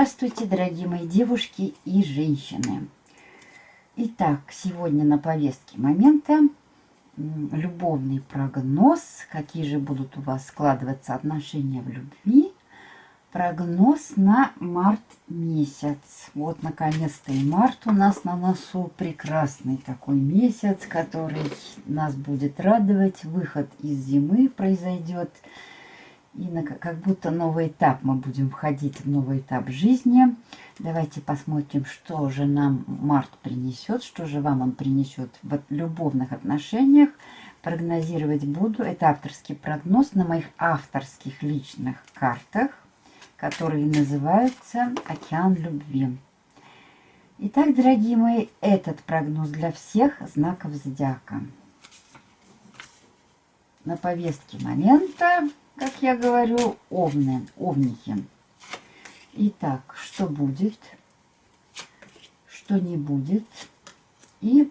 Здравствуйте, дорогие мои девушки и женщины. Итак, сегодня на повестке момента любовный прогноз, какие же будут у вас складываться отношения в любви. Прогноз на март месяц. Вот, наконец-то и март у нас на носу. Прекрасный такой месяц, который нас будет радовать. Выход из зимы произойдет. И на, как будто новый этап мы будем входить в новый этап жизни. Давайте посмотрим, что же нам март принесет, что же вам он принесет в любовных отношениях. Прогнозировать буду. Это авторский прогноз на моих авторских личных картах, которые называются «Океан любви». Итак, дорогие мои, этот прогноз для всех знаков зодиака. На повестке момента как я говорю, овны, овники. Итак, что будет, что не будет. И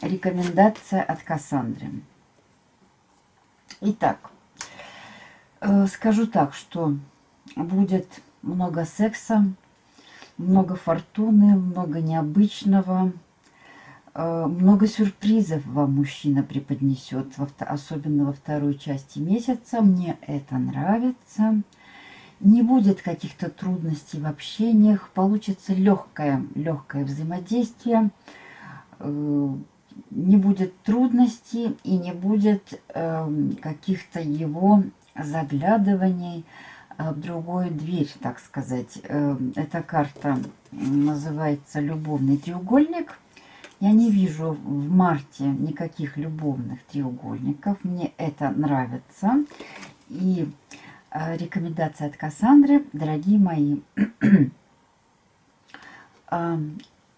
рекомендация от Кассандры. Итак, э, скажу так, что будет много секса, много фортуны, много необычного, много сюрпризов вам мужчина преподнесет, особенно во второй части месяца. Мне это нравится. Не будет каких-то трудностей в общениях, получится легкое, легкое взаимодействие, э, не будет трудностей и не будет эм, каких-то его заглядываний в другую дверь, так сказать. Эм, эта карта называется «Любовный треугольник». Я не вижу в марте никаких любовных треугольников. Мне это нравится. И э, рекомендация от Кассандры, дорогие мои, э,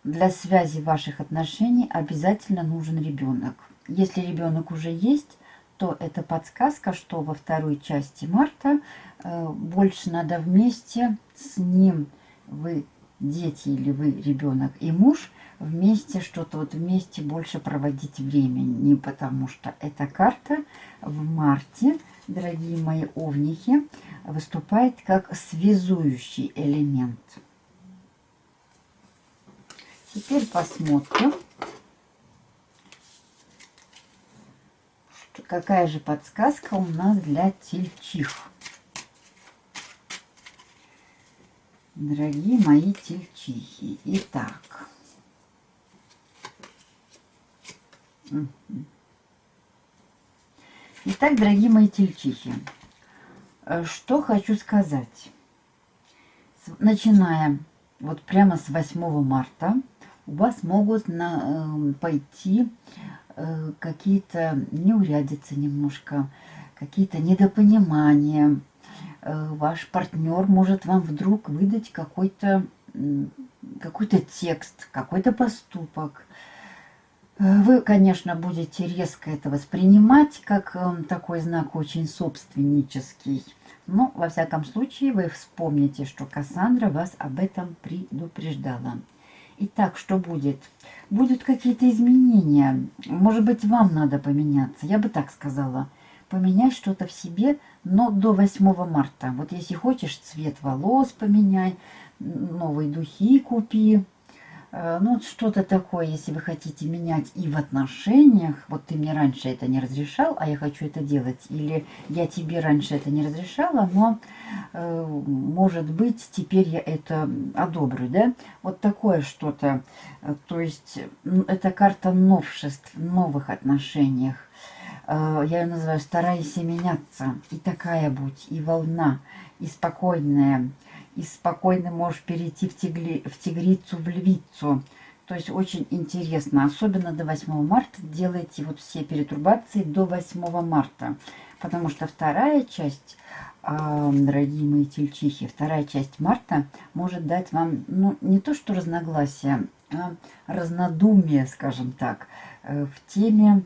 для связи ваших отношений обязательно нужен ребенок. Если ребенок уже есть, то это подсказка, что во второй части марта э, больше надо вместе с ним, вы дети или вы ребенок и муж – вместе, что-то вот вместе больше проводить время. Не потому что эта карта в марте, дорогие мои овники, выступает как связующий элемент. Теперь посмотрим, какая же подсказка у нас для тельчих. Дорогие мои тельчихи. Итак, Итак, дорогие мои тельчихи, э, что хочу сказать. Начиная вот прямо с 8 марта у вас могут на, э, пойти э, какие-то неурядицы немножко, какие-то недопонимания. Э, ваш партнер может вам вдруг выдать какой-то какой-то текст, какой-то поступок, вы, конечно, будете резко это воспринимать, как эм, такой знак очень собственнический. Но, во всяком случае, вы вспомните, что Кассандра вас об этом предупреждала. Итак, что будет? Будут какие-то изменения. Может быть, вам надо поменяться. Я бы так сказала. Поменять что-то в себе, но до 8 марта. Вот если хочешь, цвет волос поменяй, новые духи купи, Э, ну, что-то такое, если вы хотите менять и в отношениях, вот ты мне раньше это не разрешал, а я хочу это делать, или я тебе раньше это не разрешала, но, э, может быть, теперь я это одобрю, да? Вот такое что-то, э, то есть это карта новшеств, новых отношениях. Я ее называю «старайся меняться», и такая будь, и волна, и спокойная, и спокойно можешь перейти в, тигли, в тигрицу, в львицу. То есть очень интересно. Особенно до 8 марта делайте вот все перетурбации до 8 марта. Потому что вторая часть, а, дорогие мои тельчихи, вторая часть марта может дать вам, ну, не то что разногласия, а разнодумие, скажем так, э, в теме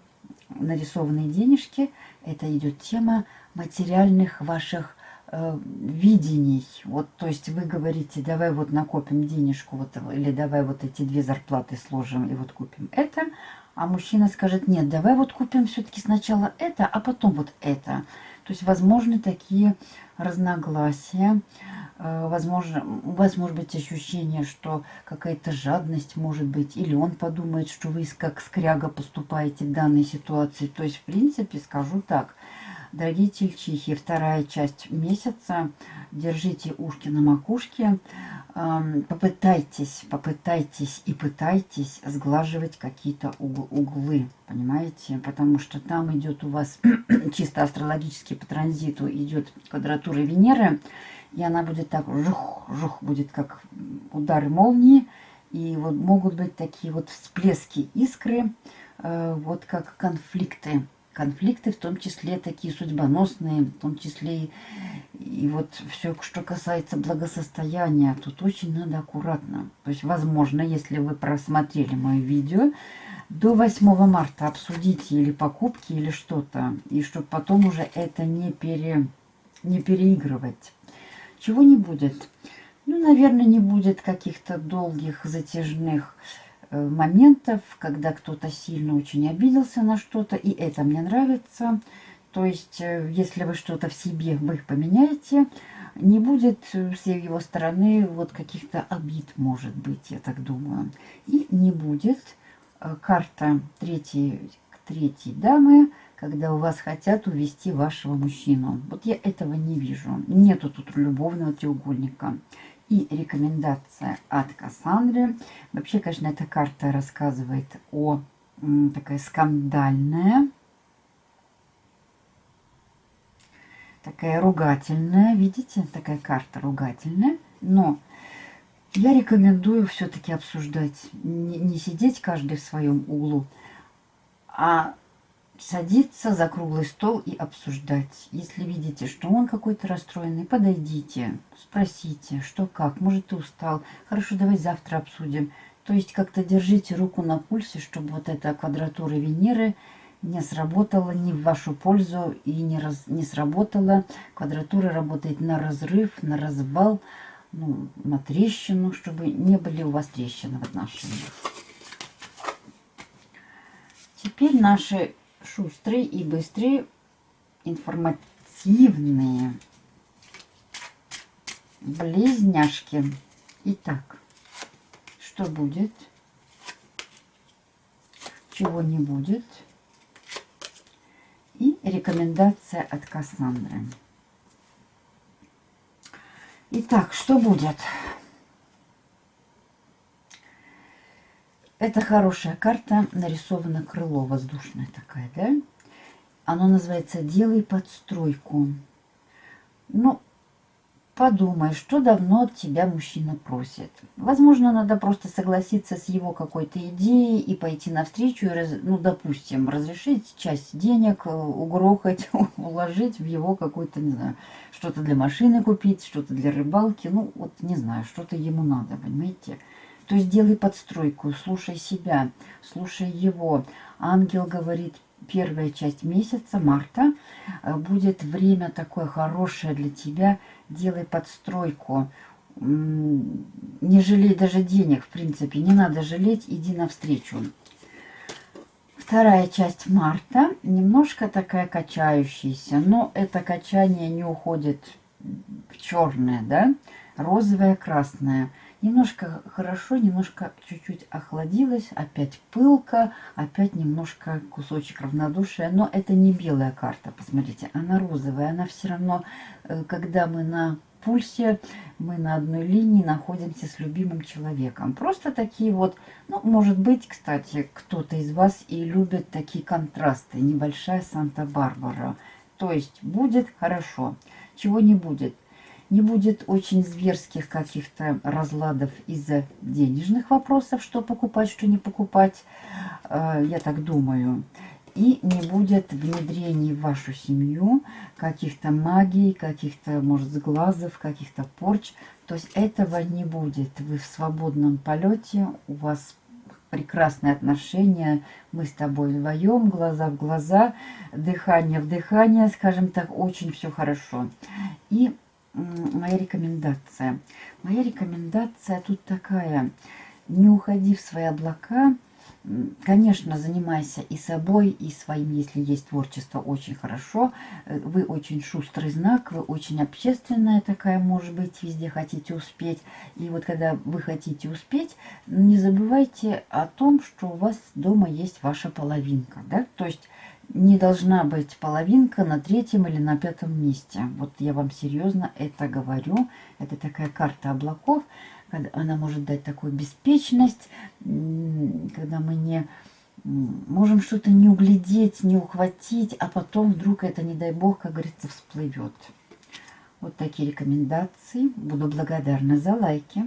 нарисованные денежки. Это идет тема материальных ваших э, видений. Вот, то есть вы говорите, давай вот накопим денежку, вот, или давай вот эти две зарплаты сложим и вот купим это. А мужчина скажет, нет, давай вот купим все-таки сначала это, а потом вот это. То есть возможны такие разногласия. Э, возможно, у вас может быть ощущение, что какая-то жадность может быть, или он подумает, что вы как скряга поступаете в данной ситуации. То есть, в принципе, скажу так, дорогие тельчихи, вторая часть месяца, держите ушки на макушке, попытайтесь, попытайтесь и пытайтесь сглаживать какие-то углы, понимаете, потому что там идет у вас чисто астрологически по транзиту идет квадратура Венеры, и она будет так, жух, жух, будет как удары молнии, и вот могут быть такие вот всплески искры, э, вот как конфликты. Конфликты, в том числе такие судьбоносные, в том числе и, и вот все, что касается благосостояния, тут очень надо аккуратно. То есть, возможно, если вы просмотрели мое видео, до 8 марта обсудите или покупки, или что-то, и чтобы потом уже это не, пере, не переигрывать. Чего не будет? Ну, наверное, не будет каких-то долгих, затяжных моментов, когда кто-то сильно очень обиделся на что-то, и это мне нравится. То есть, э, если вы что-то в себе, вы поменяете, не будет с его стороны вот каких-то обид, может быть, я так думаю. И не будет э, карта третьей, третьей дамы, когда у вас хотят увести вашего мужчину. Вот я этого не вижу. Нету тут любовного треугольника. И рекомендация от Кассандры. Вообще, конечно, эта карта рассказывает о такая скандальная, такая ругательная. Видите, такая карта ругательная. Но я рекомендую все-таки обсуждать, не, не сидеть каждый в своем углу, а садиться за круглый стол и обсуждать. Если видите, что он какой-то расстроенный, подойдите, спросите, что как, может ты устал, хорошо, давай завтра обсудим. То есть как-то держите руку на пульсе, чтобы вот эта квадратура Венеры не сработала ни в вашу пользу и не, раз, не сработала. Квадратура работает на разрыв, на развал, ну, на трещину, чтобы не были у вас трещины в отношениях. Теперь наши шустрые и быстрые, информативные близняшки. Итак, что будет? Чего не будет? И рекомендация от Кассандры. Итак, что будет? Это хорошая карта, нарисована крыло воздушное такая, да? Оно называется «Делай подстройку». Ну, подумай, что давно от тебя мужчина просит. Возможно, надо просто согласиться с его какой-то идеей и пойти навстречу, и, ну, допустим, разрешить часть денег, э, угрохать, уложить в его какой-то, не знаю, что-то для машины купить, что-то для рыбалки. Ну, вот не знаю, что-то ему надо, понимаете? То есть делай подстройку, слушай себя, слушай его. Ангел говорит, первая часть месяца, марта, э, будет время такое хорошее для тебя. Делай подстройку. Не жалей даже денег, в принципе. Не надо жалеть, иди навстречу. Вторая часть марта немножко такая качающаяся, но это качание не уходит в черное, да, розовое, красное. Немножко хорошо, немножко чуть-чуть охладилась, опять пылка, опять немножко кусочек равнодушия. Но это не белая карта, посмотрите, она розовая. Она все равно, э, когда мы на пульсе, мы на одной линии находимся с любимым человеком. Просто такие вот, ну, может быть, кстати, кто-то из вас и любит такие контрасты. Небольшая Санта-Барбара. То есть будет хорошо, чего не будет – не будет очень зверских каких-то разладов из-за денежных вопросов, что покупать, что не покупать, э, я так думаю. И не будет внедрений в вашу семью каких-то магий, каких-то, может, сглазов, каких-то порч. То есть этого не будет. Вы в свободном полете, у вас прекрасные отношения, мы с тобой вдвоем, глаза в глаза, дыхание в дыхание, скажем так, очень все хорошо. И моя рекомендация. Моя рекомендация тут такая. Не уходи в свои облака, Конечно, занимайся и собой, и своим, если есть творчество, очень хорошо. Э, вы очень шустрый знак, вы очень общественная такая, может быть, везде хотите успеть. И вот когда вы хотите успеть, не забывайте о том, что у вас дома есть ваша половинка. Да? То есть не должна быть половинка на третьем или на пятом месте. Вот я вам серьезно это говорю. Это такая карта облаков она может дать такую беспечность, когда мы не можем что-то не углядеть, не ухватить, а потом вдруг это, не дай бог, как говорится, всплывет. Вот такие рекомендации. Буду благодарна за лайки.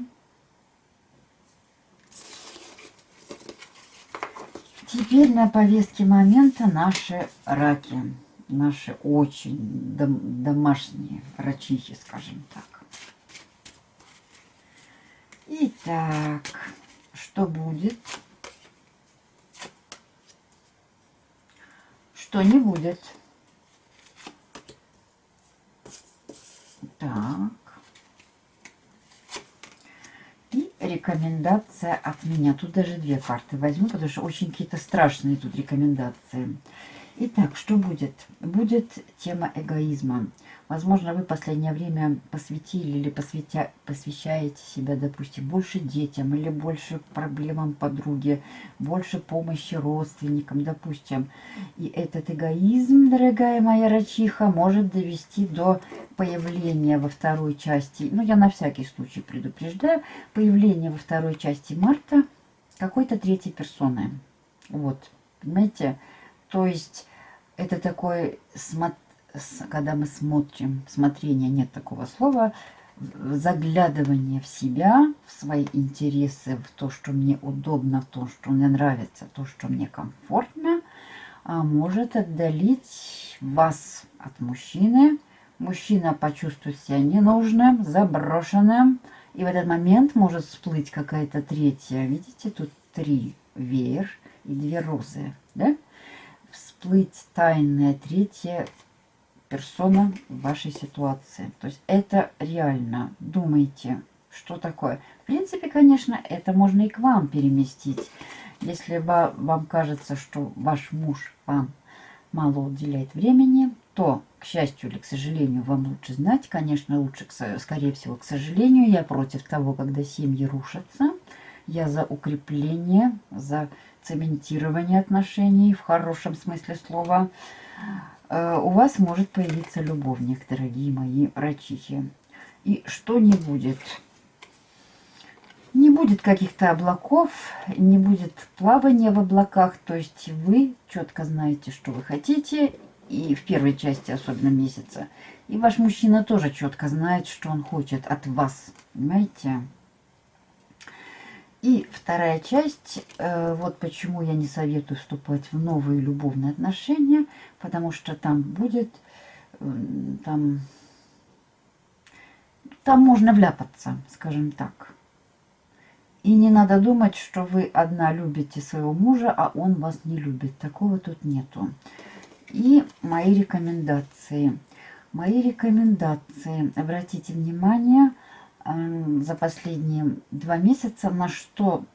Теперь на повестке момента наши раки. Наши очень дом домашние рачихи, скажем так. Итак, что будет? Что не будет? Так. И рекомендация от меня. Тут даже две карты возьму, потому что очень какие-то страшные тут рекомендации. Итак, что будет? Будет тема эгоизма. Возможно, вы в последнее время посвятили или посвятя, посвящаете себя, допустим, больше детям или больше проблемам подруги, больше помощи родственникам, допустим. И этот эгоизм, дорогая моя рачиха, может довести до появления во второй части, ну, я на всякий случай предупреждаю, появления во второй части марта какой-то третьей персоны. Вот, понимаете? То есть это такой, когда мы смотрим, смотрение, нет такого слова, заглядывание в себя, в свои интересы, в то, что мне удобно, в то, что мне нравится, то, что мне комфортно, а может отдалить вас от мужчины. Мужчина почувствует себя ненужным, заброшенным, и в этот момент может всплыть какая-то третья. Видите, тут три веер и две розы, да? всплыть тайная третья персона в вашей ситуации. То есть это реально. Думайте, что такое. В принципе, конечно, это можно и к вам переместить. Если вам кажется, что ваш муж вам мало уделяет времени, то, к счастью или к сожалению, вам лучше знать. Конечно, лучше, скорее всего, к сожалению. Я против того, когда семьи рушатся. Я за укрепление, за цементирование отношений в хорошем смысле слова. Э, у вас может появиться любовник, дорогие мои рачихи. И что не будет? Не будет каких-то облаков, не будет плавания в облаках. То есть вы четко знаете, что вы хотите. И в первой части, особенно месяца. И ваш мужчина тоже четко знает, что он хочет от вас. Понимаете? И вторая часть, э, вот почему я не советую вступать в новые любовные отношения, потому что там будет, там, там можно вляпаться, скажем так. И не надо думать, что вы одна любите своего мужа, а он вас не любит. Такого тут нету. И мои рекомендации. Мои рекомендации. Обратите внимание, за последние два месяца на что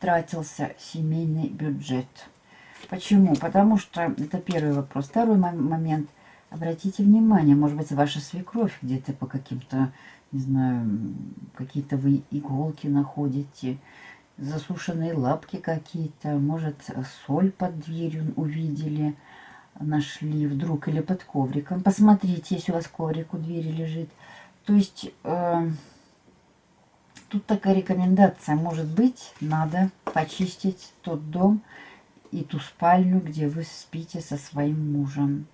тратился семейный бюджет. Почему? Потому что это первый вопрос. Второй момент. Обратите внимание, может быть, ваша свекровь где-то по каким-то, не знаю, какие-то вы иголки находите, засушенные лапки какие-то, может, соль под дверью увидели, нашли вдруг или под ковриком. Посмотрите, если у вас коврик у двери лежит. То есть... Э Тут такая рекомендация. Может быть, надо почистить тот дом и ту спальню, где вы спите со своим мужем.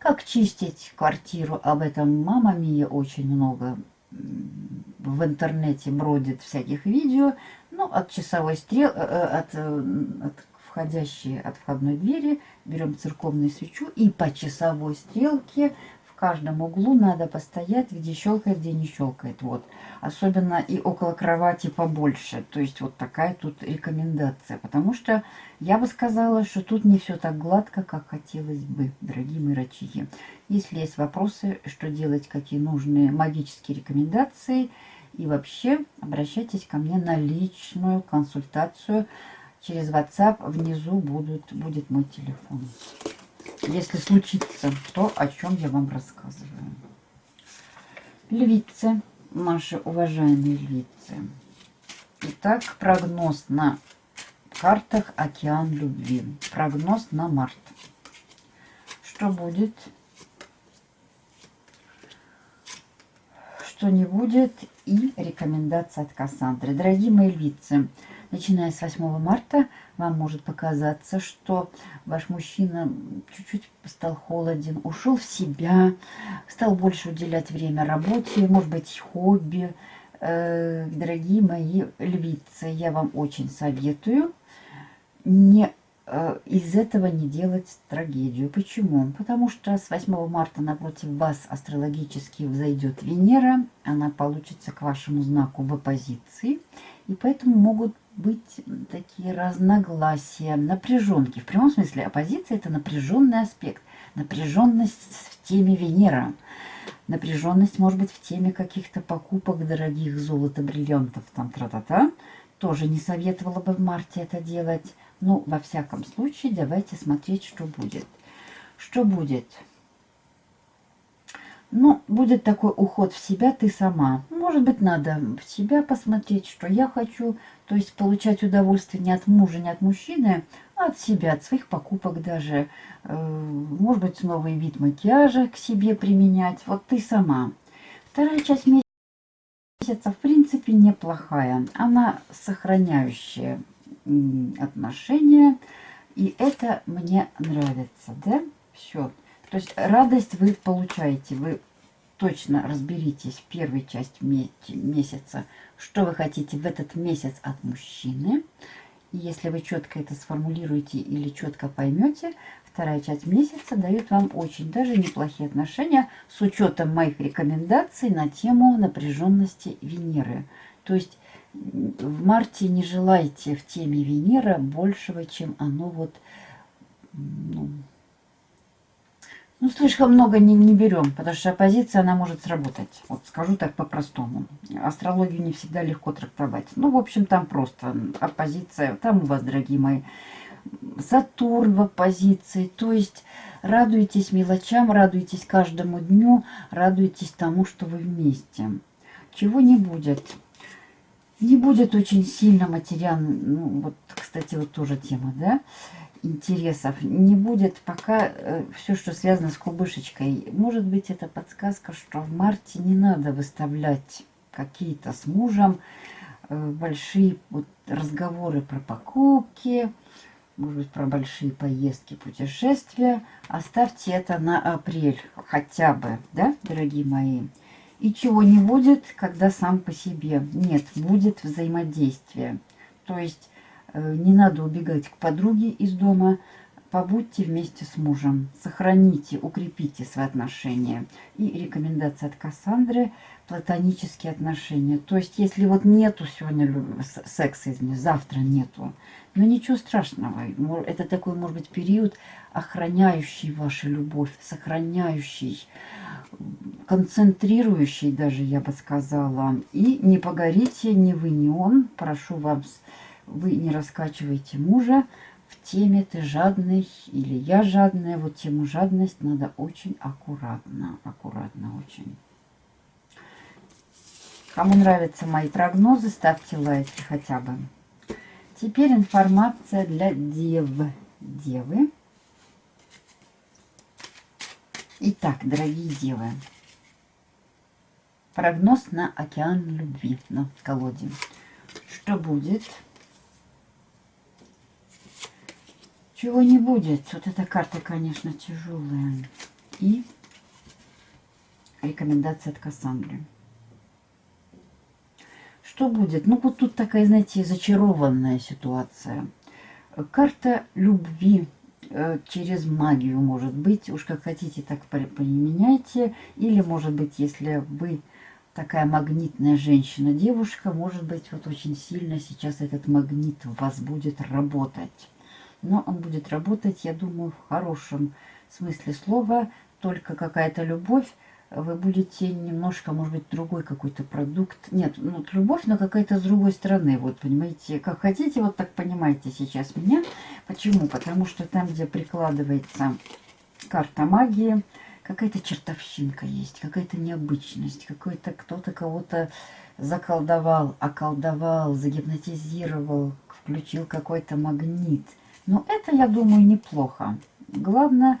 Как чистить квартиру? Об этом мама Мия очень много в интернете бродит всяких видео. Ну, от часовой стрел, э, э, от, э, от входящей, от входной двери берем церковную свечу и по часовой стрелке каждом углу надо постоять, где щелкает, где не щелкает. Вот. Особенно и около кровати побольше. То есть вот такая тут рекомендация. Потому что я бы сказала, что тут не все так гладко, как хотелось бы, дорогие мои. Если есть вопросы, что делать, какие нужные магические рекомендации. И вообще обращайтесь ко мне на личную консультацию. через WhatsApp внизу будут, будет мой телефон. Если случится то, о чем я вам рассказываю. Львицы, наши уважаемые львицы. Итак, прогноз на картах «Океан любви». Прогноз на март. Что будет? Что не будет? И рекомендация от Кассандры. Дорогие мои львицы, начиная с 8 марта вам может показаться, что ваш мужчина чуть-чуть стал холоден, ушел в себя, стал больше уделять время работе, может быть, хобби. Э, дорогие мои львицы, я вам очень советую не из этого не делать трагедию. Почему? Потому что с 8 марта напротив вас астрологически взойдет Венера, она получится к вашему знаку в оппозиции, и поэтому могут быть такие разногласия, напряженки. В прямом смысле оппозиция – это напряженный аспект, напряженность в теме Венера. Напряженность может быть в теме каких-то покупок дорогих золота, бриллиантов, там тра-та-та. Тоже не советовала бы в марте это делать. Ну, во всяком случае, давайте смотреть, что будет. Что будет? Ну, будет такой уход в себя ты сама. Может быть, надо в себя посмотреть, что я хочу. То есть получать удовольствие не от мужа, не от мужчины, а от себя, от своих покупок даже. Э, может быть, новый вид макияжа к себе применять. Вот ты сама. Вторая часть месяца, в принципе, неплохая. Она сохраняющая отношения. И это мне нравится, да? Все. То есть радость вы получаете, вы точно разберитесь в первой части месяца, что вы хотите в этот месяц от мужчины. И если вы четко это сформулируете или четко поймете, вторая часть месяца дает вам очень даже неплохие отношения с учетом моих рекомендаций на тему напряженности Венеры. То есть в марте не желайте в теме Венера большего, чем оно вот, ну, ну слишком много не, не берем, потому что оппозиция, она может сработать. Вот скажу так по-простому. Астрологию не всегда легко трактовать. Ну, в общем, там просто оппозиция. Там у вас, дорогие мои, Сатурн в оппозиции. То есть радуйтесь мелочам, радуйтесь каждому дню, радуйтесь тому, что вы вместе. Чего не будет не будет очень сильно материально, ну, вот, кстати, вот тоже тема, да, интересов. Не будет пока э, все, что связано с кубышечкой. Может быть, это подсказка, что в марте не надо выставлять какие-то с мужем э, большие вот, разговоры про покупки, может быть, про большие поездки, путешествия. Оставьте это на апрель хотя бы, да, дорогие мои. И чего не будет, когда сам по себе. Нет, будет взаимодействие. То есть э, не надо убегать к подруге из дома, побудьте вместе с мужем, сохраните, укрепите свои отношения. И рекомендация от Кассандры – платонические отношения. То есть, если вот нету сегодня секса, извини, завтра нету, но ничего страшного. Это такой, может быть, период, охраняющий вашу любовь, сохраняющий, концентрирующий даже, я бы сказала. И не погорите ни вы, ни он. Прошу вас, вы не раскачивайте мужа в теме «ты жадный» или «я жадная». Вот тему жадность надо очень аккуратно, аккуратно очень. Кому нравятся мои прогнозы, ставьте лайки хотя бы. Теперь информация для дев. Девы. Итак, дорогие девы, прогноз на океан любви на колоде. Что будет? Чего не будет? Вот эта карта, конечно, тяжелая. И рекомендация от Кассандры. Что будет? Ну, вот тут такая, знаете, зачарованная ситуация. Карта любви через магию, может быть. Уж как хотите, так применяйте. Или, может быть, если вы такая магнитная женщина, девушка, может быть, вот очень сильно сейчас этот магнит в вас будет работать. Но он будет работать, я думаю, в хорошем смысле слова. Только какая-то любовь вы будете немножко, может быть, другой какой-то продукт. Нет, ну, любовь, но какая-то с другой стороны. Вот, понимаете, как хотите, вот так понимаете сейчас меня. Почему? Потому что там, где прикладывается карта магии, какая-то чертовщинка есть, какая-то необычность, какой-то кто-то кого-то заколдовал, околдовал, загипнотизировал, включил какой-то магнит. Но это, я думаю, неплохо. Главное,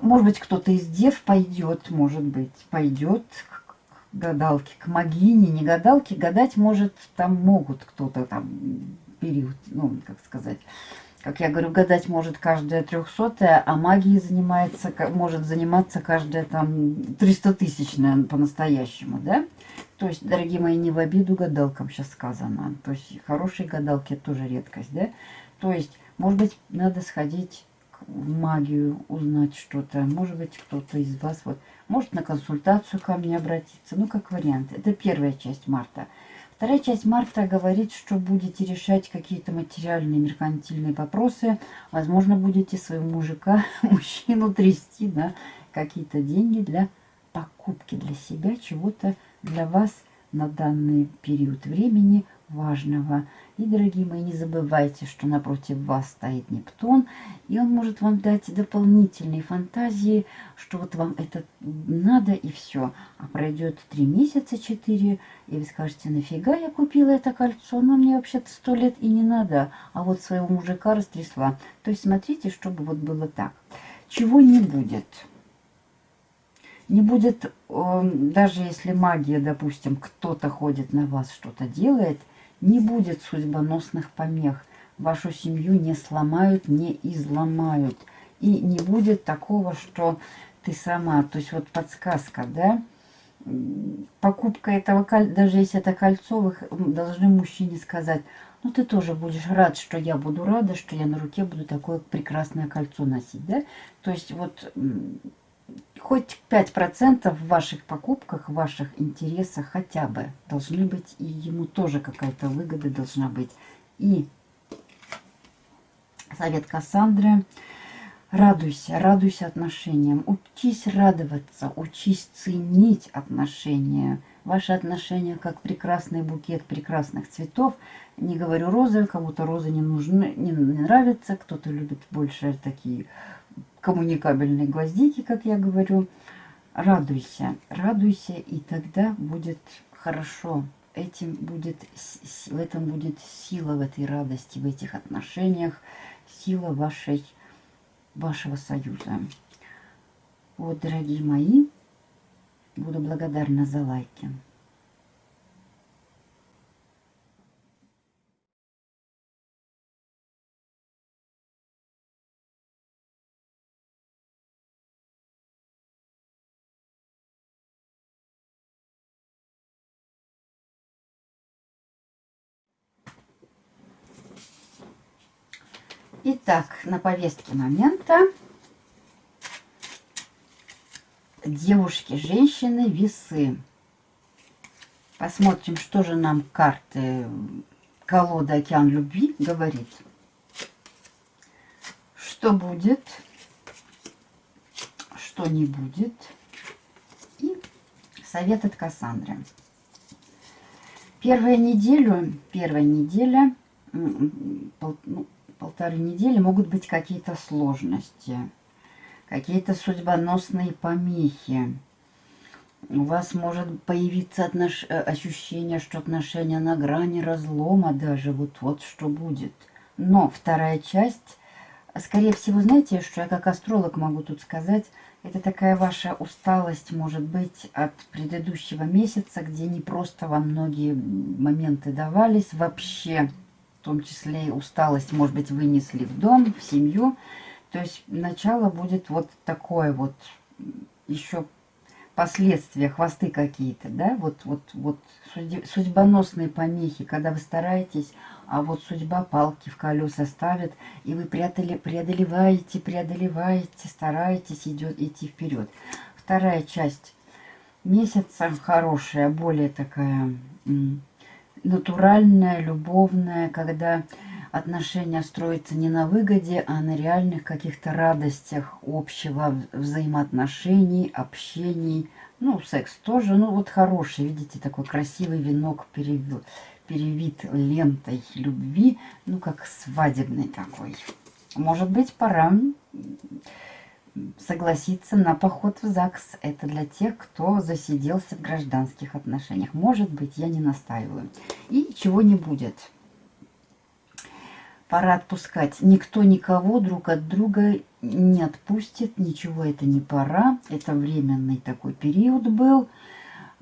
может быть, кто-то из дев пойдет, может быть, пойдет к гадалке, к магине, не гадалке, гадать может, там могут кто-то там период, ну, как сказать, как я говорю, гадать может каждая трехсотая, а магией занимается, может заниматься каждая там тысячная по-настоящему, да? То есть, дорогие мои, не в обиду гадалкам сейчас сказано. То есть, хорошие гадалки тоже редкость, да? То есть, может быть, надо сходить магию, узнать что-то. Может быть, кто-то из вас вот может на консультацию ко мне обратиться. Ну, как вариант. Это первая часть марта. Вторая часть марта говорит, что будете решать какие-то материальные, меркантильные вопросы. Возможно, будете своего мужика, мужчину трясти на какие-то деньги для покупки для себя, чего-то для вас на данный период времени важного. И, дорогие мои, не забывайте, что напротив вас стоит Нептун, и он может вам дать дополнительные фантазии, что вот вам это надо и все. А пройдет три месяца, четыре, и вы скажете, нафига я купила это кольцо, оно мне вообще-то сто лет и не надо, а вот своего мужика растрясла. То есть смотрите, чтобы вот было так. Чего не будет? Не будет, эм, даже если магия, допустим, кто-то ходит на вас, что-то делает – не будет судьбоносных помех. Вашу семью не сломают, не изломают. И не будет такого, что ты сама, то есть вот подсказка, да, покупка этого кольца, даже если это кольцо, вы должны мужчине сказать, ну ты тоже будешь рад, что я буду рада, что я на руке буду такое прекрасное кольцо носить, да? То есть вот хоть 5% в ваших покупках, в ваших интересах хотя бы должны быть, и ему тоже какая-то выгода должна быть. И совет Кассандры. Радуйся, радуйся отношениям. Учись радоваться, учись ценить отношения. Ваши отношения как прекрасный букет прекрасных цветов. Не говорю розы, кому-то розы не нужны, не, не нравятся, кто-то любит больше такие коммуникабельные гвоздики, как я говорю. Радуйся, радуйся, и тогда будет хорошо. Этим будет, в этом будет сила в этой радости, в этих отношениях, сила вашей, вашего союза. Вот, дорогие мои, буду благодарна за лайки. Итак, на повестке момента девушки, женщины, весы. Посмотрим, что же нам карты колода «Океан любви» говорит. Что будет, что не будет. И совет от Кассандры. Первая неделю, первая неделя, ну, полторы недели могут быть какие-то сложности, какие-то судьбоносные помехи. У вас может появиться отнош... Э, ощущение, что отношения на грани разлома даже. Вот-вот что будет. Но вторая часть, скорее всего, знаете, что я как астролог могу тут сказать, это такая ваша усталость, может быть, от предыдущего месяца, где не просто вам многие моменты давались вообще в том числе и усталость, может быть, вынесли в дом, в семью. То есть начало будет вот такое вот, еще последствия, хвосты какие-то, да, вот, вот, вот судьбоносные помехи, когда вы стараетесь, а вот судьба палки в колеса ставит, и вы преодоле, преодолеваете, преодолеваете, стараетесь идет, идти вперед. Вторая часть месяца хорошая, более такая натуральная, любовная, когда отношения строятся не на выгоде, а на реальных каких-то радостях общего взаимоотношений, общений, Ну, секс тоже, ну вот хороший, видите, такой красивый венок перевит, перевит лентой любви, ну как свадебный такой. Может быть, пора согласиться на поход в ЗАГС. Это для тех, кто засиделся в гражданских отношениях. Может быть, я не настаиваю. И чего не будет. Пора отпускать. Никто никого друг от друга не отпустит. Ничего это не пора. Это временный такой период был.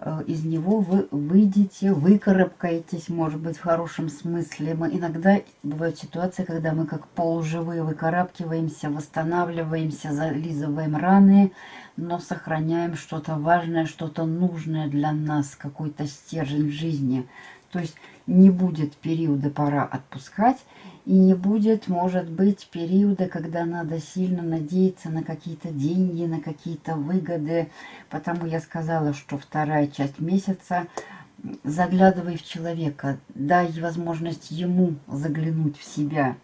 Э, из него вы выйдете, выкарабкаетесь, может быть, в хорошем смысле. Мы иногда бывают ситуации, когда мы как полуживые выкарабкиваемся, восстанавливаемся, зализываем раны, но сохраняем что-то важное, что-то нужное для нас, какой-то стержень жизни. То есть не будет периода пора отпускать, и не будет, может быть, периода, когда надо сильно надеяться на какие-то деньги, на какие-то выгоды. Потому я сказала, что вторая часть месяца заглядывай в человека, дай возможность ему заглянуть в себя.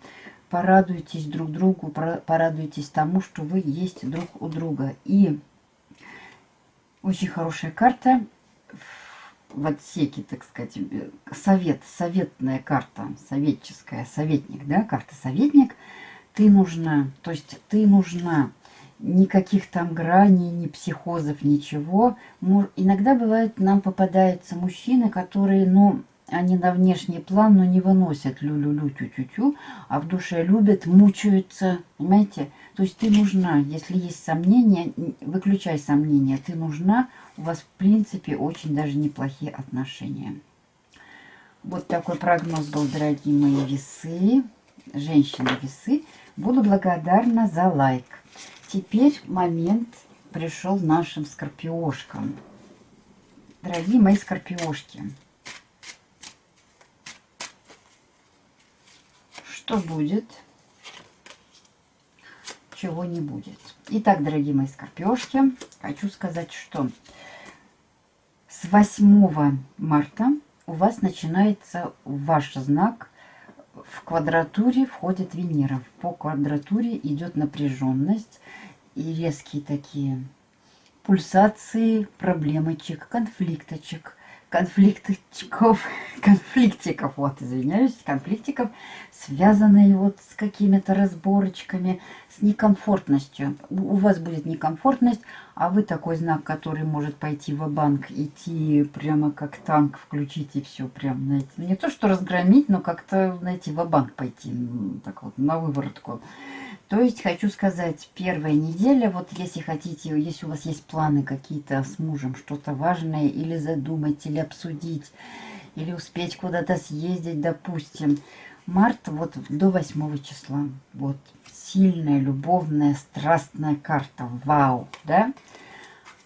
Порадуйтесь друг другу, порадуйтесь тому, что вы есть друг у друга. И очень хорошая карта в отсеке, так сказать, совет, советная карта, советческая, советник, да, карта советник, ты нужна, то есть ты нужна, никаких там граней, ни психозов, ничего. Иногда бывает, нам попадаются мужчины, которые, ну, они на внешний план, но не выносят лю-лю-лю, тю-тю-тю, а в душе любят, мучаются, понимаете? То есть ты нужна, если есть сомнения, выключай сомнения, ты нужна, у вас в принципе очень даже неплохие отношения. Вот такой прогноз был, дорогие мои весы, женщины-весы. Буду благодарна за лайк. Теперь момент пришел нашим скорпиошкам. Дорогие мои скорпиошки, что будет, чего не будет. Итак, дорогие мои скорпиошки, хочу сказать, что с 8 марта у вас начинается ваш знак в квадратуре входит Венера. По квадратуре идет напряженность и резкие такие пульсации, проблемочек, конфликточек конфликтиков, конфликтиков, вот, извиняюсь, конфликтиков, связанные вот с какими-то разборочками, с некомфортностью. У вас будет некомфортность, а вы такой знак, который может пойти в банк идти прямо как танк, включить и все, прям, знаете, не то, что разгромить, но как-то, знаете, в банк пойти, так вот, на выворотку. То есть, хочу сказать, первая неделя, вот если хотите, если у вас есть планы какие-то с мужем, что-то важное, или задумать, или обсудить, или успеть куда-то съездить, допустим, март вот до 8 числа, вот, сильная, любовная, страстная карта, вау, да?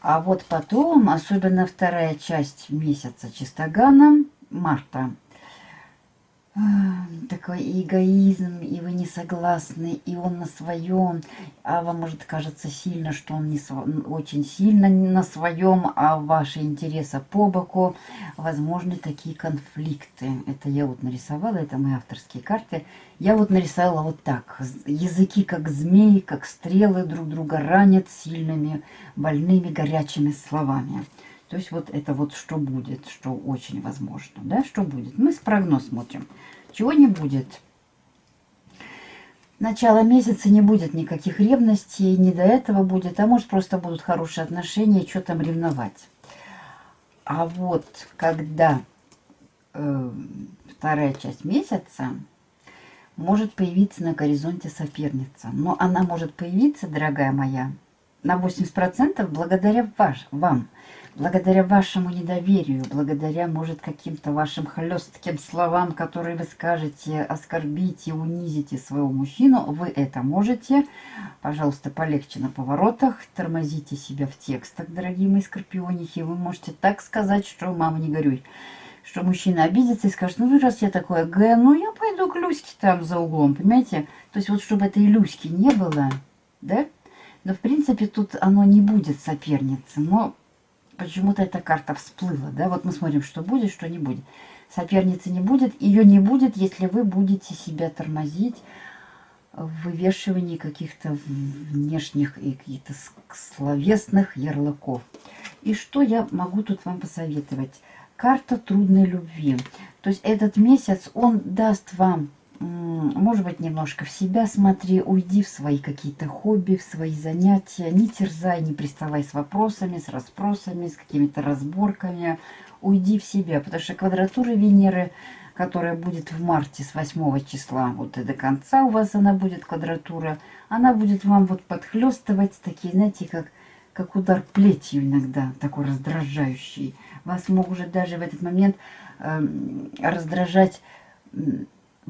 А вот потом, особенно вторая часть месяца Чистогана, марта, такой эгоизм, и вы не согласны, и он на своем, а вам может кажется сильно, что он не св... очень сильно на своем, а ваши интересы по боку, возможны такие конфликты. Это я вот нарисовала, это мои авторские карты. Я вот нарисовала вот так. Языки как змеи, как стрелы друг друга ранят сильными, больными, горячими словами. То есть вот это вот что будет, что очень возможно, да, что будет. Мы с прогноз смотрим. Чего не будет? Начало месяца не будет никаких ревностей, не до этого будет, а может просто будут хорошие отношения, что там ревновать. А вот когда э, вторая часть месяца, может появиться на горизонте соперница. Но она может появиться, дорогая моя, на 80% благодаря ваш, вам благодаря вашему недоверию, благодаря, может, каким-то вашим хлестким словам, которые вы скажете, оскорбите, унизите своего мужчину, вы это можете. Пожалуйста, полегче на поворотах, тормозите себя в текстах, дорогие мои скорпионихи. Вы можете так сказать, что мама не горюй. Что мужчина обидится и скажет, ну раз я такой Г, ну я пойду к Люське там за углом, понимаете? То есть вот чтобы этой Люськи не было, да? Но в принципе тут оно не будет соперницы, но почему-то эта карта всплыла, да, вот мы смотрим, что будет, что не будет. Соперницы не будет, ее не будет, если вы будете себя тормозить в вывешивании каких-то внешних и каких-то словесных ярлыков. И что я могу тут вам посоветовать? Карта трудной любви. То есть этот месяц, он даст вам, может быть, немножко в себя смотри, уйди в свои какие-то хобби, в свои занятия, не терзай, не приставай с вопросами, с расспросами, с какими-то разборками, уйди в себя, потому что квадратура Венеры, которая будет в марте с 8 числа, вот и до конца у вас она будет квадратура, она будет вам вот подхлестывать такие, знаете, как, как удар плетью иногда, такой раздражающий. Вас может даже в этот момент э, раздражать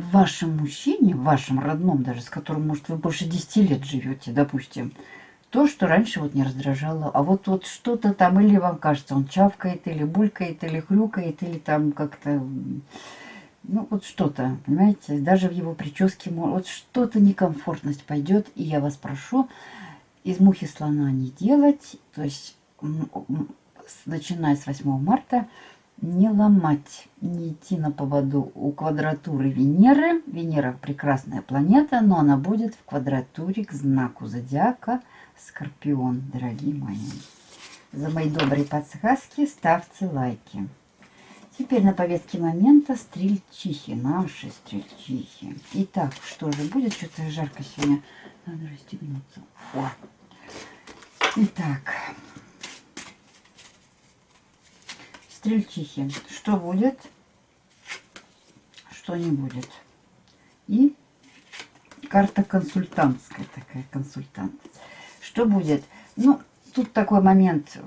вашем мужчине, в вашем родном даже, с которым, может, вы больше 10 лет живете, допустим, то, что раньше вот не раздражало. А вот, вот что-то там, или вам кажется, он чавкает, или булькает, или хрюкает, или там как-то... Ну, вот что-то, понимаете, даже в его прическе, вот что-то некомфортность пойдет, и я вас прошу из мухи слона не делать, то есть начиная с 8 марта, не ломать, не идти на поводу у квадратуры Венеры. Венера прекрасная планета, но она будет в квадратуре к знаку зодиака Скорпион, дорогие мои. За мои добрые подсказки ставьте лайки. Теперь на повестке момента стрельчихи, наши стрельчихи. Итак, что же будет? Что-то жарко сегодня. Надо расстегнуться. О. Итак, стрельчихи. Что будет? Что не будет? И карта консультантская такая, консультант. Что будет? Ну, тут такой момент,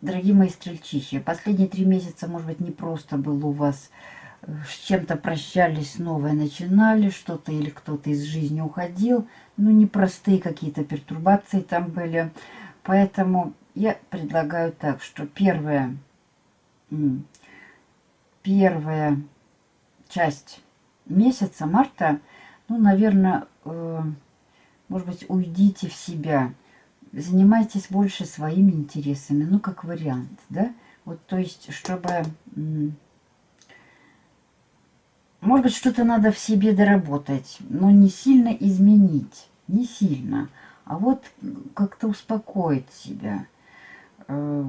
дорогие мои стрельчихи. Последние три месяца, может быть, не просто было у вас э, с чем-то прощались, новое начинали, что-то или кто-то из жизни уходил. Ну, непростые какие-то пертурбации там были. Поэтому я предлагаю так, что первое, первая часть месяца, марта, ну, наверное, э, может быть, уйдите в себя, занимайтесь больше своими интересами, ну, как вариант, да? Вот, то есть, чтобы... Может быть, что-то надо в себе доработать, но не сильно изменить, не сильно, а вот как-то успокоить себя. Э,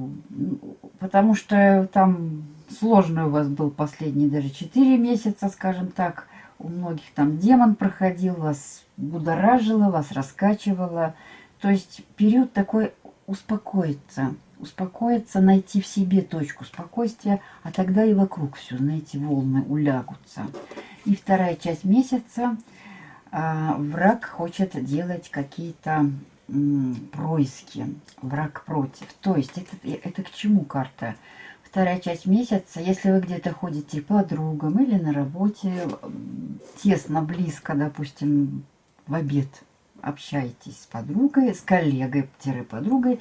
потому что там сложный у вас был последний даже 4 месяца, скажем так, у многих там демон проходил, вас будоражило, вас раскачивало. То есть период такой успокоиться, успокоиться, найти в себе точку спокойствия, а тогда и вокруг все, знаете, волны улягутся. И вторая часть месяца а, враг хочет делать какие-то происки, враг против. То есть это, это к чему карта? вторая часть месяца, если вы где-то ходите по подругам или на работе, тесно, близко, допустим, в обед общаетесь с подругой, с коллегой-подругой,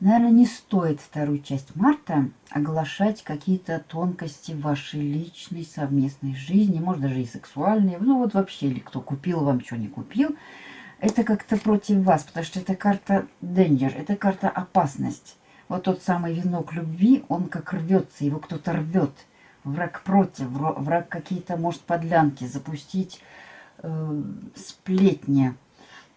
наверное, не стоит вторую часть марта оглашать какие-то тонкости вашей личной совместной жизни, может даже и сексуальные, ну вот вообще, или кто купил вам, что не купил, это как-то против вас, потому что это карта danger, это карта опасность вот тот самый венок любви, он как рвется, его кто-то рвет. Враг против, враг какие-то, может, подлянки запустить, э, сплетни.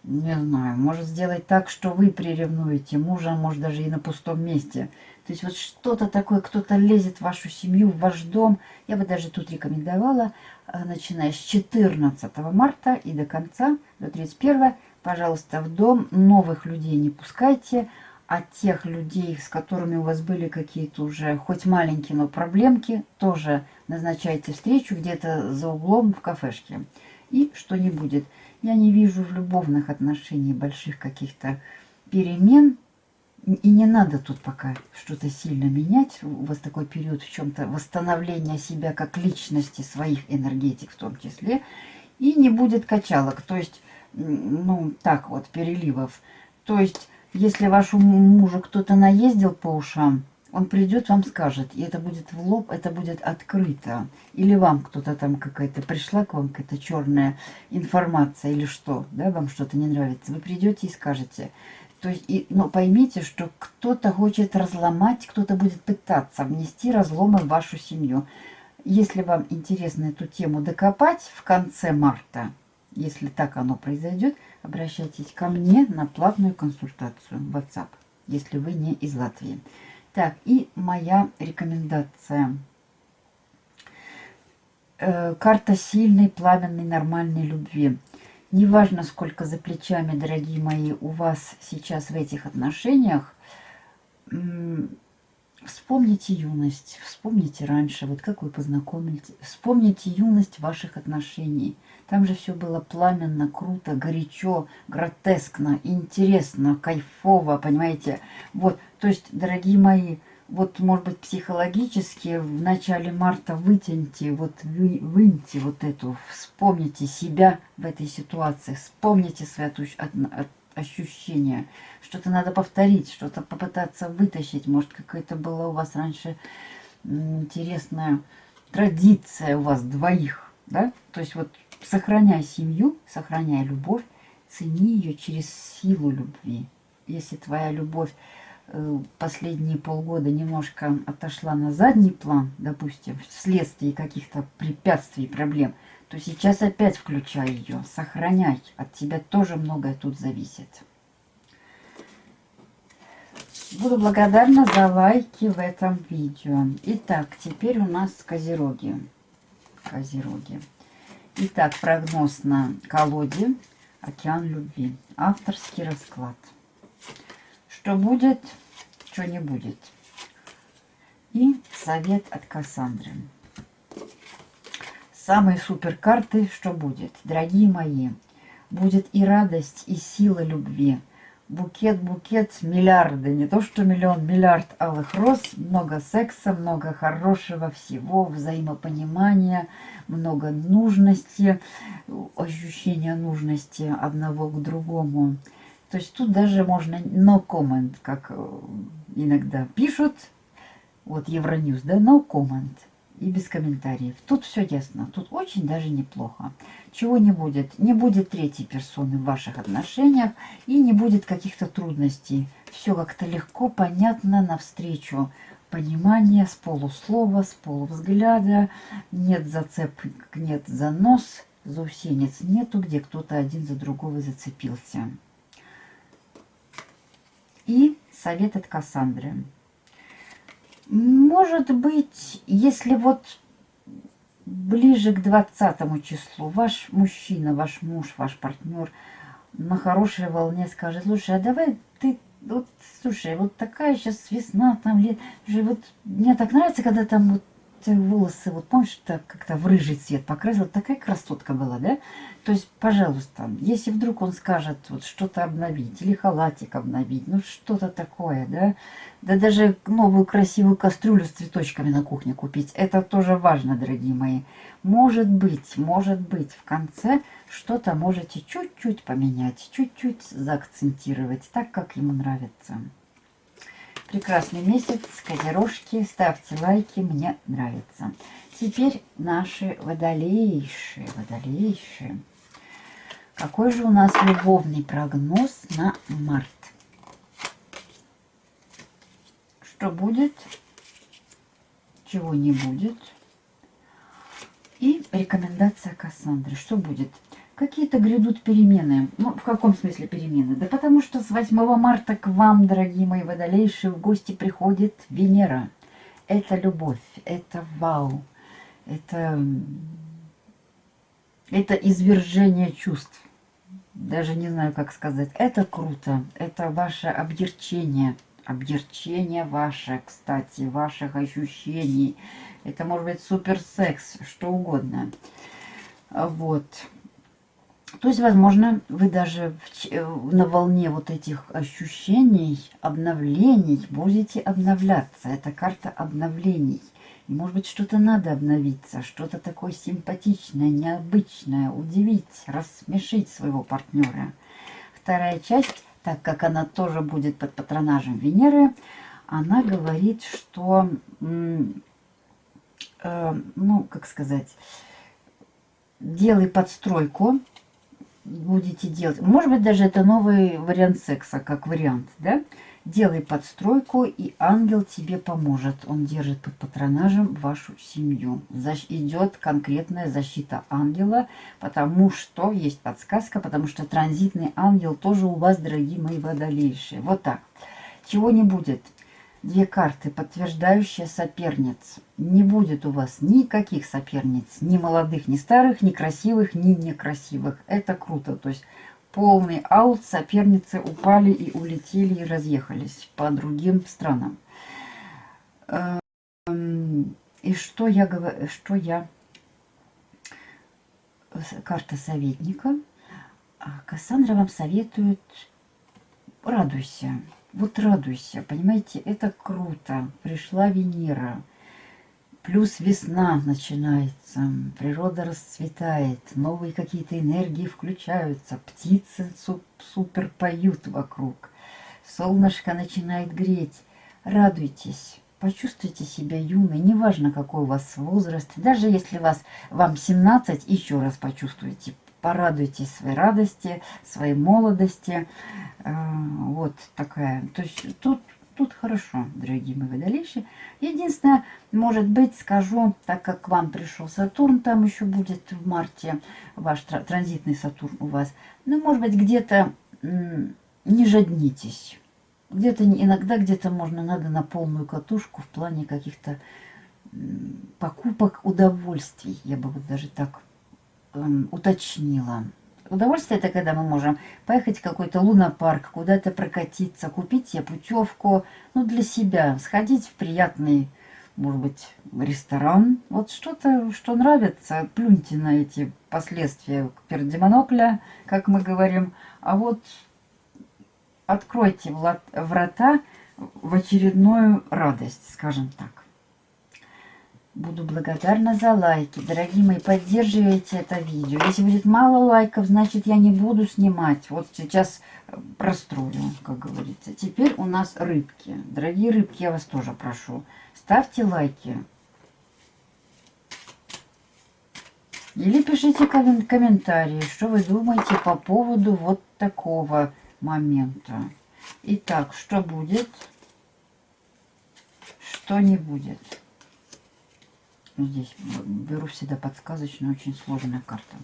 Не знаю, может сделать так, что вы приревнуете мужа, может, даже и на пустом месте. То есть вот что-то такое, кто-то лезет в вашу семью, в ваш дом. Я бы даже тут рекомендовала, начиная с 14 марта и до конца, до 31, пожалуйста, в дом новых людей не пускайте, от тех людей, с которыми у вас были какие-то уже, хоть маленькие, но проблемки, тоже назначайте встречу где-то за углом в кафешке. И что не будет. Я не вижу в любовных отношениях больших каких-то перемен. И не надо тут пока что-то сильно менять. У вас такой период в чем-то восстановления себя как личности, своих энергетик в том числе. И не будет качалок. То есть, ну, так вот, переливов. То есть если вашему мужу кто-то наездил по ушам, он придет, вам скажет, и это будет в лоб, это будет открыто. Или вам кто-то там какая-то пришла к вам какая-то черная информация или что, да, вам что-то не нравится. Вы придете и скажете. То есть, и, но поймите, что кто-то хочет разломать, кто-то будет пытаться внести разломы в вашу семью. Если вам интересно эту тему докопать в конце марта, если так оно произойдет, обращайтесь ко мне на платную консультацию в WhatsApp. если вы не из Латвии. Так, и моя рекомендация. Э, карта сильной, пламенной, нормальной любви. Неважно, сколько за плечами, дорогие мои, у вас сейчас в этих отношениях, Вспомните юность, вспомните раньше, вот как вы познакомились. Вспомните юность ваших отношений. Там же все было пламенно, круто, горячо, гротескно, интересно, кайфово, понимаете? Вот, то есть, дорогие мои, вот, может быть, психологически в начале марта вытяните, вот вы, выньте вот эту, вспомните себя в этой ситуации, вспомните свои ощущения. Что-то надо повторить, что-то попытаться вытащить. Может, какая-то была у вас раньше интересная традиция у вас двоих. Да? То есть вот сохраняй семью, сохраняй любовь, цени ее через силу любви. Если твоя любовь последние полгода немножко отошла на задний план, допустим, вследствие каких-то препятствий, проблем, то сейчас опять включай ее, сохраняй. От тебя тоже многое тут зависит. Буду благодарна за лайки в этом видео. Итак, теперь у нас козероги. Козероги. Итак, прогноз на колоде «Океан любви». Авторский расклад. Что будет, что не будет. И совет от Кассандры. Самые супер карты, что будет, дорогие мои, будет и радость, и сила любви. Букет, букет, миллиарды, не то что миллион, миллиард алых роз, много секса, много хорошего всего, взаимопонимания, много нужности, ощущения нужности одного к другому. То есть тут даже можно no comment, как э, иногда пишут, вот Евроньюз, да, no comment и без комментариев. Тут все ясно, тут очень даже неплохо. Чего не будет? Не будет третьей персоны в ваших отношениях и не будет каких-то трудностей. Все как-то легко, понятно, навстречу. Понимание с полуслова, с полувзгляда. Нет зацепок, нет занос, заусенец нету, где кто-то один за другого зацепился. И совет от Кассандры. Может быть, если вот ближе к 20 числу ваш мужчина, ваш муж, ваш партнер на хорошей волне скажет, слушай, а давай ты, вот, слушай, вот такая сейчас весна, там лет, вот мне так нравится, когда там вот волосы, вот помнишь, так как-то в рыжий цвет покрасила, такая красотка была, да? То есть, пожалуйста, если вдруг он скажет вот что-то обновить, или халатик обновить, ну что-то такое, да? Да даже новую красивую кастрюлю с цветочками на кухне купить, это тоже важно, дорогие мои. Может быть, может быть, в конце что-то можете чуть-чуть поменять, чуть-чуть заакцентировать, так, как ему нравится. Прекрасный месяц, козерожки, ставьте лайки, мне нравится. Теперь наши водолейшие, водолейшие. Какой же у нас любовный прогноз на март? Что будет, чего не будет. И рекомендация Кассандры. Что будет? Какие-то грядут перемены. Ну, в каком смысле перемены? Да потому что с 8 марта к вам, дорогие мои водолейшие, в гости приходит Венера. Это любовь, это вау, это, это извержение чувств. Даже не знаю, как сказать. Это круто, это ваше объерчение. Объерчение ваше, кстати, ваших ощущений. Это может быть суперсекс, что угодно. Вот. То есть, возможно, вы даже э, на волне вот этих ощущений, обновлений будете обновляться. Это карта обновлений. И, может быть, что-то надо обновиться, что-то такое симпатичное, необычное, удивить, рассмешить своего партнера. Вторая часть, так как она тоже будет под патронажем Венеры, она говорит, что, э, ну, как сказать, делай подстройку, будете делать, может быть, даже это новый вариант секса, как вариант, да? Делай подстройку, и ангел тебе поможет. Он держит под патронажем вашу семью. Защ идет конкретная защита ангела, потому что есть подсказка, потому что транзитный ангел тоже у вас, дорогие мои водолейшие. Вот так. чего не будет. Две карты, подтверждающие соперниц. Не будет у вас никаких соперниц, ни молодых, ни старых, ни красивых, ни некрасивых. Это круто. То есть полный аут, соперницы упали и улетели и разъехались по другим странам. Эм, и что я говорю, что я... Карта советника. А Кассандра вам советует радуйся. Вот радуйся, понимаете, это круто. Пришла Венера. Плюс весна начинается, природа расцветает, новые какие-то энергии включаются, птицы супер поют вокруг, солнышко начинает греть. Радуйтесь, почувствуйте себя юной, неважно какой у вас возраст, даже если вас, вам 17, еще раз почувствуйте, порадуйтесь своей радости, своей молодости. Э, вот такая. То есть тут, тут хорошо, дорогие мои водолейши. Единственное, может быть, скажу, так как к вам пришел Сатурн, там еще будет в марте ваш транзитный Сатурн у вас. Ну, может быть, где-то не жаднитесь. Где-то иногда где-то можно надо на полную катушку в плане каких-то покупок удовольствий. Я бы вот даже так уточнила. Удовольствие это когда мы можем поехать в какой-то лунопарк, куда-то прокатиться, купить себе путевку, ну, для себя, сходить в приятный, может быть, ресторан. Вот что-то, что нравится, плюньте на эти последствия перед монокля, как мы говорим. А вот откройте врата в очередную радость, скажем так. Буду благодарна за лайки. Дорогие мои, поддерживайте это видео. Если будет мало лайков, значит я не буду снимать. Вот сейчас э, прострою, как говорится. Теперь у нас рыбки. Дорогие рыбки, я вас тоже прошу. Ставьте лайки. Или пишите комментарии, что вы думаете по поводу вот такого момента. Итак, что будет, что не будет. Здесь беру всегда подсказочную, очень сложная карта.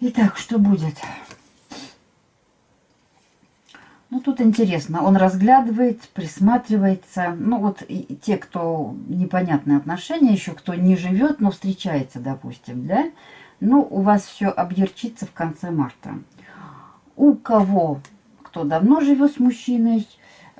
Итак, что будет? Ну, тут интересно. Он разглядывает, присматривается. Ну, вот те, кто непонятные отношения, еще кто не живет, но встречается, допустим, да? Ну, у вас все объерчится в конце марта. У кого, кто давно живет с мужчиной,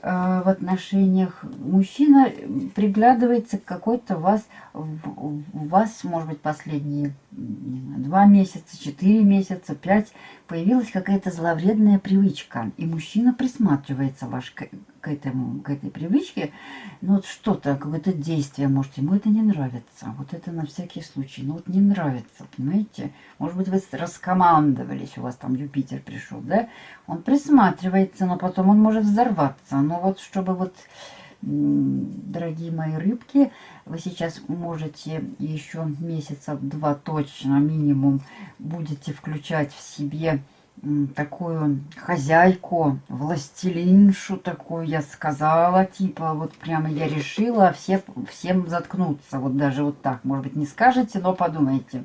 в отношениях мужчина приглядывается к какой-то вас, у вас, может быть, последние два месяца, четыре месяца, пять, появилась какая-то зловредная привычка, и мужчина присматривается ваш к, к, этому, к этой привычке, ну вот что-то, какое-то действие, может, ему это не нравится, вот это на всякий случай, ну вот не нравится, понимаете, может быть, вы раскомандовались, у вас там Юпитер пришел, да, он присматривается, но потом он может взорваться, но вот чтобы вот дорогие мои рыбки, вы сейчас можете еще месяца два точно минимум будете включать в себе такую хозяйку, властелиншу такую, я сказала, типа, вот прямо я решила все, всем заткнуться, вот даже вот так, может быть, не скажете, но подумайте.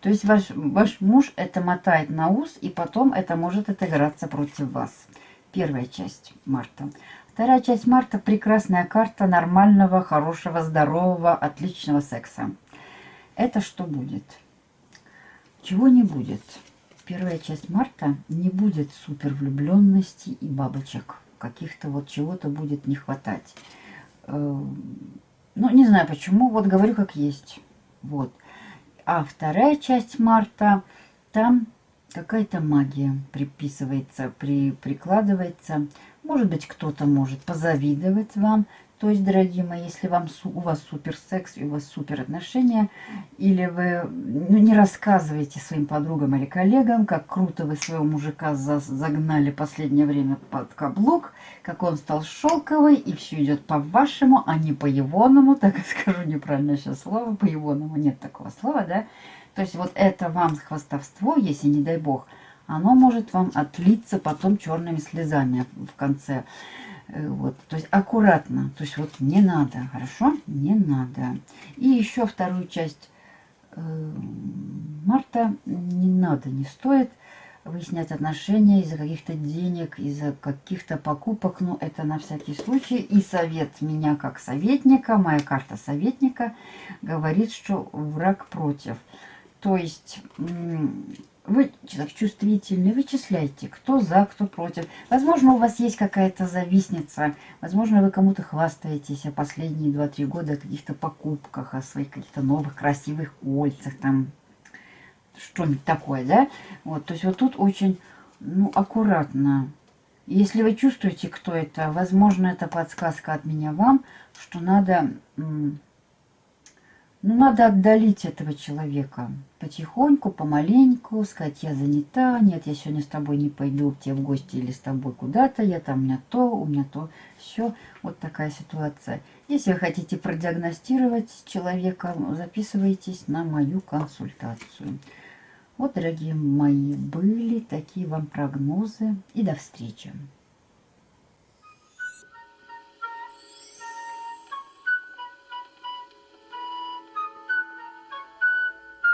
То есть ваш, ваш муж это мотает на ус, и потом это может отыграться против вас. Первая часть марта. Вторая часть марта – прекрасная карта нормального, хорошего, здорового, отличного секса. Это что будет? Чего не будет? Первая часть марта не будет супер влюбленности и бабочек. Каких-то вот чего-то будет не хватать. Э, ну, не знаю почему, вот говорю как есть. Вот. А вторая часть марта, там какая-то магия приписывается, при, прикладывается. Может быть, кто-то может позавидовать вам. То есть, дорогие мои, если вам, у вас супер секс, и у вас супер отношения, или вы ну, не рассказываете своим подругам или коллегам, как круто вы своего мужика за, загнали последнее время под каблук, как он стал шелковый, и все идет по-вашему, а не по-егоному, так скажу неправильное сейчас слово, по-егоному нет такого слова, да, то есть вот это вам хвастовство, если не дай бог, оно может вам отлиться потом черными слезами в конце. Э, вот, то есть аккуратно, то есть вот не надо, хорошо? Не надо. И еще вторую часть э, марта не надо, не стоит выяснять отношения из-за каких-то денег, из-за каких-то покупок. Ну, это на всякий случай. И совет меня как советника, моя карта советника, говорит, что враг против. То есть вы человек чувствительный, вычисляйте, кто за, кто против. Возможно, у вас есть какая-то завистница, возможно, вы кому-то хвастаетесь о последние 2-3 года о каких-то покупках, о своих каких-то новых красивых кольцах, там, что-нибудь такое, да? Вот, то есть вот тут очень, ну, аккуратно. Если вы чувствуете, кто это, возможно, это подсказка от меня вам, что надо ну, надо отдалить этого человека потихоньку, помаленьку, сказать, я занята, нет, я сегодня с тобой не пойду к тебе в гости или с тобой куда-то, я там, у меня то, у меня то, все. Вот такая ситуация. Если вы хотите продиагностировать человека, записывайтесь на мою консультацию. Вот, дорогие мои, были такие вам прогнозы. И до встречи.